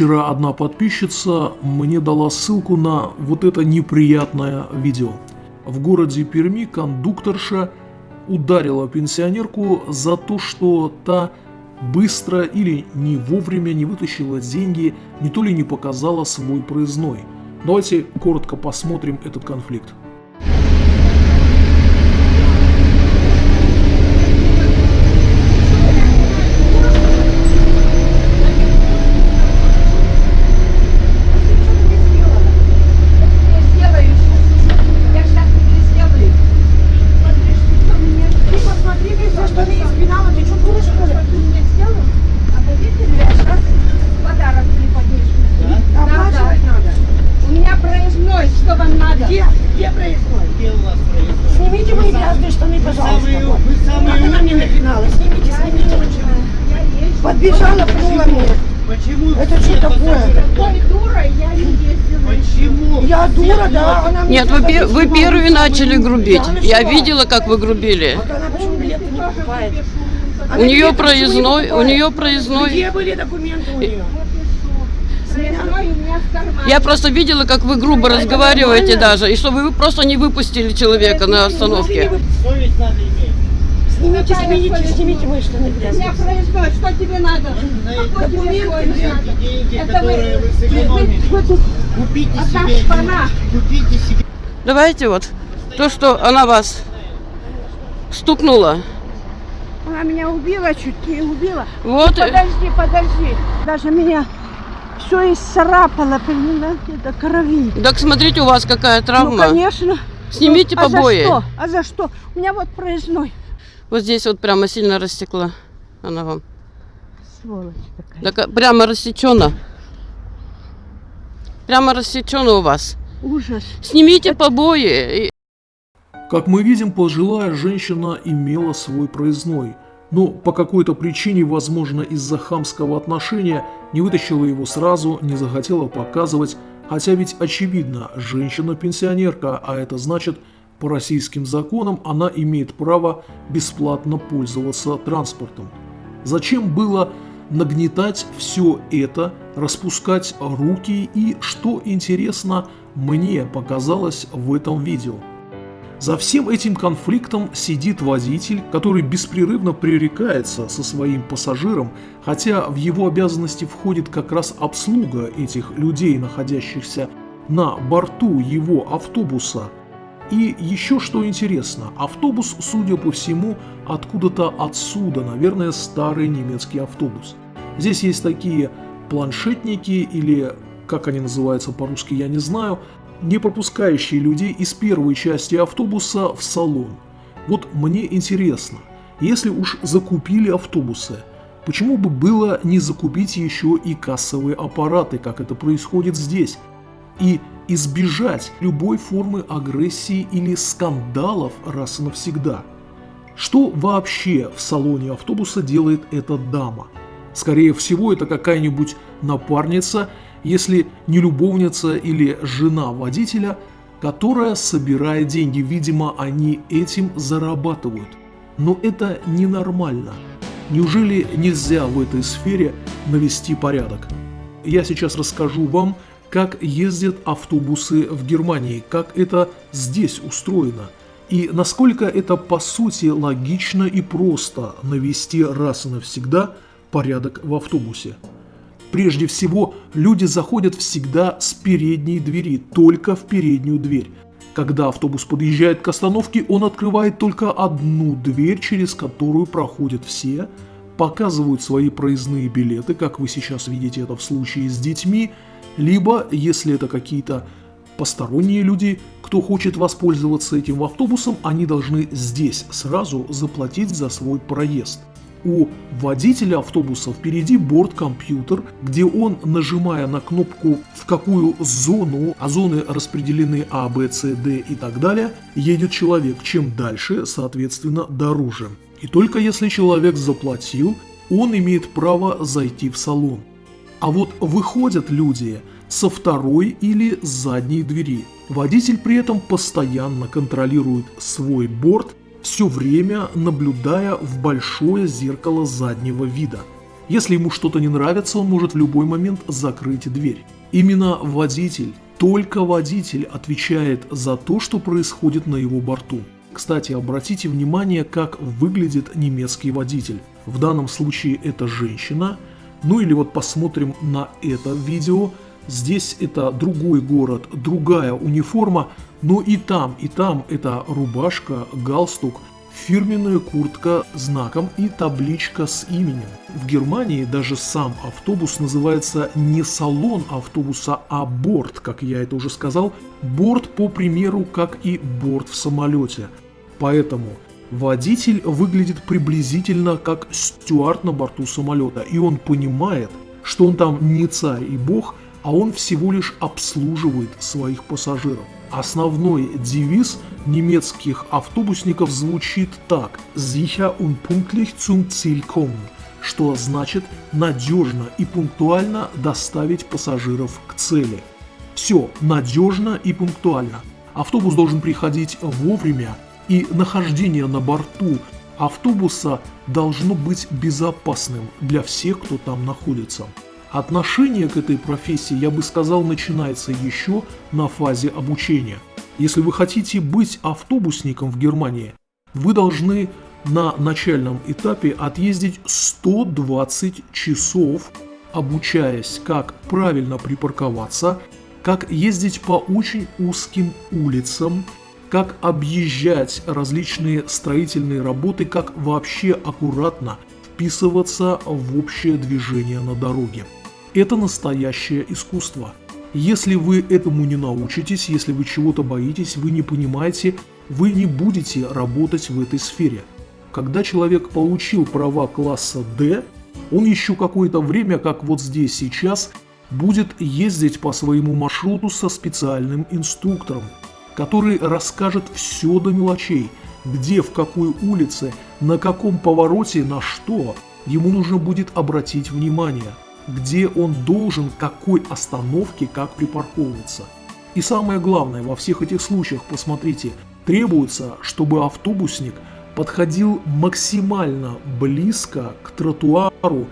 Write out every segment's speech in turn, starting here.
Вчера одна подписчица мне дала ссылку на вот это неприятное видео. В городе Перми кондукторша ударила пенсионерку за то, что та быстро или не вовремя не вытащила деньги, не то ли не показала свой проездной. Давайте коротко посмотрим этот конфликт. Я сейчас тебе сделаю. Ты посмотри, везде, что мне спинала, ты что, дура, что ли? Ты мне сделал? А водитель я сейчас подарок преподнесу. Да? Оплачивать надо. У меня проездной, что вам надо? Где? Где проездной? Где у вас проездной? Снимите мои грязные штаны, пожалуйста. самые- вот. вы самые Как она напинала? Снимите, снимите. Подбежала, пнула меня. Почему? Это что такое? я не ездила. Почему? Я дура, да, она мне Нет, вы, вы первые начали грубить. Да, Я видела, как вы грубили. Вот она почему билеты не покупает? У Она нее билеты почему не проездной, у нее проездной. Где были документы у нее? Проездной у. Я просто видела, как вы грубо разговариваете даже, и чтобы вы просто не выпустили человека на остановке. Совесть надо иметь. Снимите, снимите, снимите У меня грязные. проездной, что тебе надо? Знаете, Какой тебе документы, деньги, Это которые вы- вы вы- вы тут Купите себе, шпана. купите себе. Давайте вот то, что она вас стукнула. Она меня убила, чуть не убила. Вот, э, Подожди, подожди. Даже меня все исцарапало, понимаете, до крови. так смотрите, у вас какая Ну, травма. конечно. Снимите Ну, а побои. за что? А за что? У меня вот проездной. Вот здесь вот прямо сильно растекла она вам. Сволочь такая. Так, прямо рассечена. Прямо рассечена у вас. Ужас. Снимите побои. и- Как мы видим, пожилая женщина имела свой проездной, но по какой-то причине, возможно из-за хамского отношения, не вытащила его сразу, не захотела показывать, хотя ведь очевидно, женщина-пенсионерка, а это значит, по российским законам она имеет право бесплатно пользоваться транспортом. Зачем было нагнетать все это, распускать руки и, что интересно, мне показалось в этом видео. За всем этим конфликтом сидит водитель, который беспрерывно пререкается со своим пассажиром, хотя в его обязанности входит как раз обслуга этих людей, находящихся на борту его автобуса. И еще что интересно, автобус, судя по всему, откуда-то отсюда, наверное, старый немецкий автобус. Здесь есть такие планшетники или, как они называются по-русски, я не знаю, не пропускающие людей из первой части автобуса в салон. Вот мне интересно, если уж закупили автобусы, почему бы было не закупить еще и кассовые аппараты, как это происходит здесь, и избежать любой формы агрессии или скандалов раз и навсегда? Что вообще в салоне автобуса делает эта дама? Скорее всего, это какая-нибудь напарница, если не любовница или жена водителя, которая собирает деньги. Видимо, они этим зарабатывают. Но это ненормально. Неужели нельзя в этой сфере навести порядок? Я сейчас расскажу вам, как ездят автобусы в Германии, как это здесь устроено. И насколько это по сути логично и просто навести раз и навсегда порядок в автобусе. Прежде всего, люди заходят всегда с передней двери, только в переднюю дверь. Когда автобус подъезжает к остановке, он открывает только одну дверь, через которую проходят все, показывают свои проездные билеты, как вы сейчас видите это в случае с детьми, либо, если это какие-то посторонние люди, кто хочет воспользоваться этим автобусом, они должны здесь сразу заплатить за свой проезд. У водителя автобуса впереди борт-компьютер, где он, нажимая на кнопку в какую зону, а зоны распределены А, Б, С, Д и так далее, едет человек. Чем дальше, соответственно, дороже. И только если человек заплатил, он имеет право зайти в салон. А вот выходят люди со второй или задней двери. Водитель при этом постоянно контролирует свой борт, все время наблюдая в большое зеркало заднего вида. Если ему что-то не нравится, он может в любой момент закрыть дверь. Именно водитель, только водитель отвечает за то, что происходит на его борту. Кстати, обратите внимание, как выглядит немецкий водитель. В данном случае это женщина. Ну или вот посмотрим на это видео. Здесь это другой город, другая униформа, но и там, и там это рубашка, галстук, фирменная куртка знаком и табличка с именем. В Германии даже сам автобус называется не салон автобуса, а борт, как я это уже сказал. Борт, по примеру, как и борт в самолете. Поэтому водитель выглядит приблизительно как стюард на борту самолета, и он понимает, что он там не царь и бог, а он всего лишь обслуживает своих пассажиров. Основной девиз немецких автобусников звучит так «Sicher und pünktlich zum Ziel kommen», что значит надежно и пунктуально доставить пассажиров к цели. Все надежно и пунктуально. Автобус должен приходить вовремя, и нахождение на борту автобуса должно быть безопасным для всех, кто там находится. Отношение к этой профессии, я бы сказал, начинается еще на фазе обучения. Если вы хотите быть автобусником в Германии, вы должны на начальном этапе отъездить 120 часов, обучаясь, как правильно припарковаться, как ездить по очень узким улицам, как объезжать различные строительные работы, как вообще аккуратно вписываться в общее движение на дороге. Это настоящее искусство. Если вы этому не научитесь, если вы чего-то боитесь, вы не понимаете, вы не будете работать в этой сфере. Когда человек получил права класса D, он еще какое-то время, как вот здесь сейчас, будет ездить по своему маршруту со специальным инструктором, который расскажет все до мелочей, где, в какой улице, на каком повороте, на что ему нужно будет обратить внимание – где он должен, какой остановке, как припарковываться. И самое главное, во всех этих случаях, посмотрите, требуется, чтобы автобусник подходил максимально близко к тротуару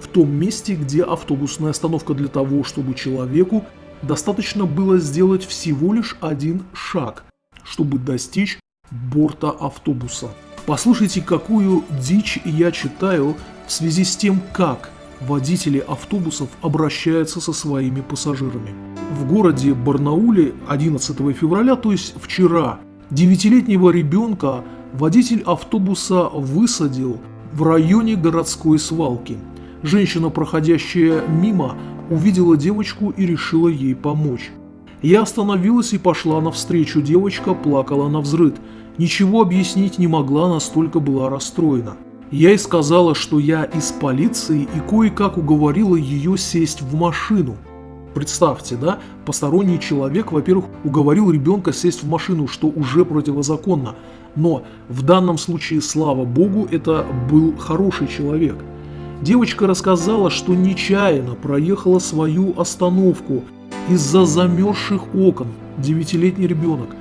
в том месте, где автобусная остановка для того, чтобы человеку достаточно было сделать всего лишь один шаг, чтобы достичь борта автобуса. Послушайте, какую дичь я читаю в связи с тем, как водители автобусов обращаются со своими пассажирами. В городе Барнауле 11 февраля, то есть вчера, девятилетнего ребенка водитель автобуса высадил в районе городской свалки. Женщина, проходящая мимо, увидела девочку и решила ей помочь. Я остановилась и пошла навстречу, девочка плакала на взрыд. Ничего объяснить не могла, настолько была расстроена. Я ей сказала, что я из полиции и кое-как уговорила ее сесть в машину. Представьте, да, посторонний человек, во-первых, уговорил ребенка сесть в машину, что уже противозаконно. Но в данном случае, слава богу, это был хороший человек. Девочка рассказала, что нечаянно проехала свою остановку из-за замерзших окон, девятилетний ребенок.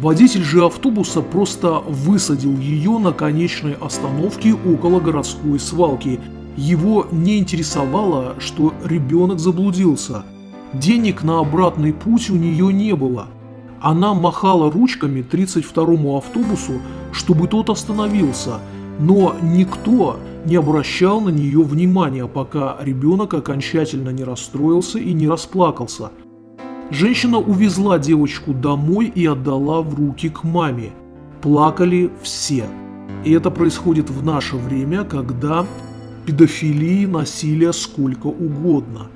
Водитель же автобуса просто высадил ее на конечной остановке около городской свалки. Его не интересовало, что ребенок заблудился. Денег на обратный путь у нее не было. Она махала ручками 32-му автобусу, чтобы тот остановился, но никто не обращал на нее внимания, пока ребенок окончательно не расстроился и не расплакался – Женщина увезла девочку домой и отдала в руки к маме. Плакали все. И это происходит в наше время, когда педофилии, насилия сколько угодно.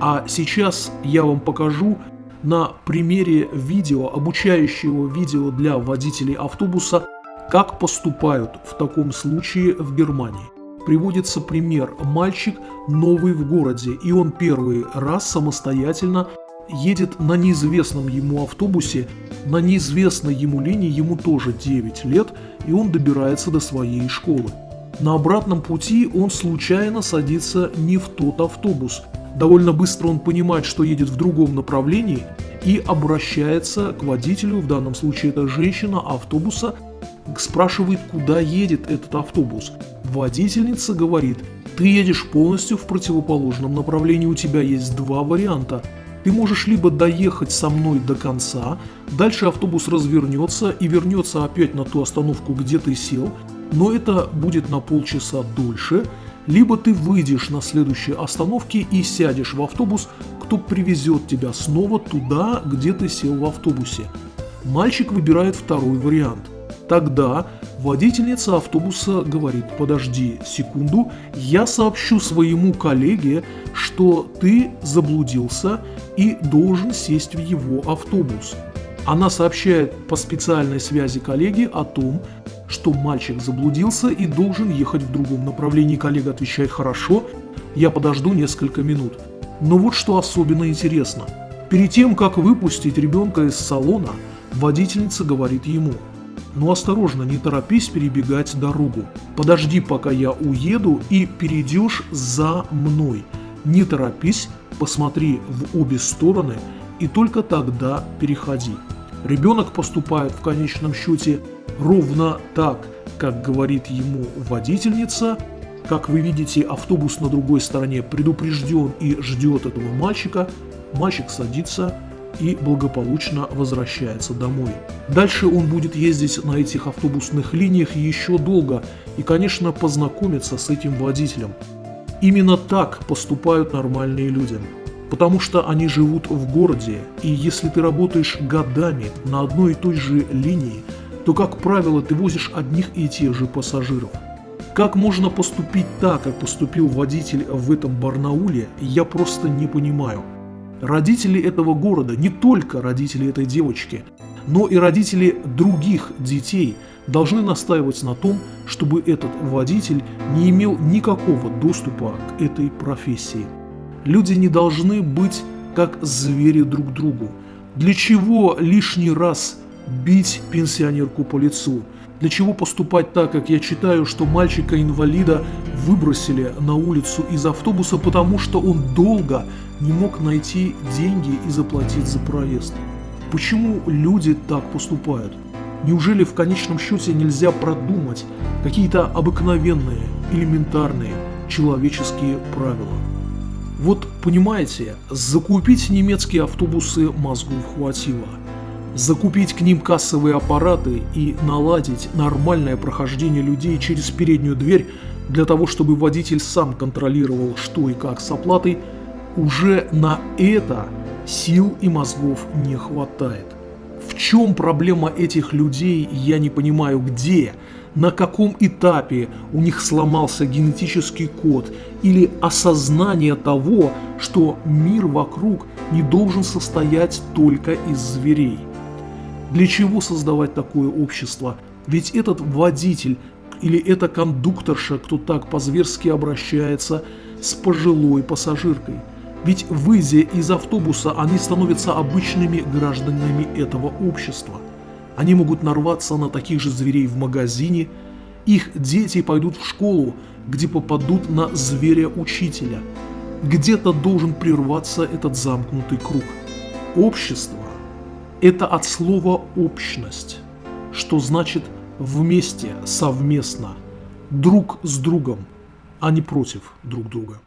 А сейчас я вам покажу на примере видео, обучающего видео для водителей автобуса, как поступают в таком случае в Германии. Приводится пример. Мальчик новый в городе, и он первый раз самостоятельно едет на неизвестном ему автобусе, на неизвестной ему линии, ему тоже 9 лет, и он добирается до своей школы. На обратном пути он случайно садится не в тот автобус. Довольно быстро он понимает, что едет в другом направлении и обращается к водителю, в данном случае это женщина автобуса, спрашивает, куда едет этот автобус. Водительница говорит, Ты едешь полностью в противоположном направлении, у тебя есть два варианта. Ты можешь либо доехать со мной до конца, дальше автобус развернется и вернется опять на ту остановку, где ты сел, но это будет на полчаса дольше, либо ты выйдешь на следующей остановке и сядешь в автобус, кто привезет тебя снова туда, где ты сел в автобусе. Мальчик выбирает второй вариант. Тогда водительница автобуса говорит, подожди секунду, я сообщу своему коллеге, что ты заблудился и должен сесть в его автобус. Она сообщает по специальной связи коллеге о том, что мальчик заблудился и должен ехать в другом направлении. Коллега отвечает «хорошо, я подожду несколько минут». Но вот что особенно интересно. Перед тем, как выпустить ребенка из салона, водительница говорит ему «Ну осторожно, не торопись перебегать дорогу. Подожди, пока я уеду и перейдешь за мной. Не торопись, посмотри в обе стороны и только тогда переходи». Ребенок поступает в конечном счете ровно так, как говорит ему водительница. Как вы видите, автобус на другой стороне предупрежден и ждет этого мальчика. Мальчик садится и благополучно возвращается домой. Дальше он будет ездить на этих автобусных линиях еще долго и, конечно, познакомиться с этим водителем. Именно так поступают нормальные люди. Потому что они живут в городе, и если ты работаешь годами на одной и той же линии, то, как правило, ты возишь одних и тех же пассажиров. Как можно поступить так, как поступил водитель в этом Барнауле, я просто не понимаю. Родители этого города, не только родители этой девочки, но и родители других детей должны настаивать на том, чтобы этот водитель не имел никакого доступа к этой профессии. Люди не должны быть как звери друг другу. Для чего лишний раз бить пенсионерку по лицу? Для чего поступать так, как я читаю, что мальчика-инвалида выбросили на улицу из автобуса, потому что он долго не мог найти деньги и заплатить за проезд? Почему люди так поступают? Неужели в конечном счете нельзя продумать какие-то обыкновенные, элементарные человеческие правила? Вот понимаете, закупить немецкие автобусы мозгов хватило – закупить к ним кассовые аппараты и наладить нормальное прохождение людей через переднюю дверь для того, чтобы водитель сам контролировал, что и как с оплатой, уже на это сил и мозгов не хватает. В чем проблема этих людей, я не понимаю, где, на каком этапе у них сломался генетический код или осознание того, что мир вокруг не должен состоять только из зверей. Для чего создавать такое общество? Ведь этот водитель или эта кондукторша, кто так по-зверски обращается с пожилой пассажиркой. Ведь выйдя из автобуса, они становятся обычными гражданами этого общества. Они могут нарваться на таких же зверей в магазине, их дети пойдут в школу, где попадут на зверя-учителя. Где-то должен прерваться этот замкнутый круг. Общество это от слова «общность», что значит вместе, совместно, друг с другом, а не против друг друга.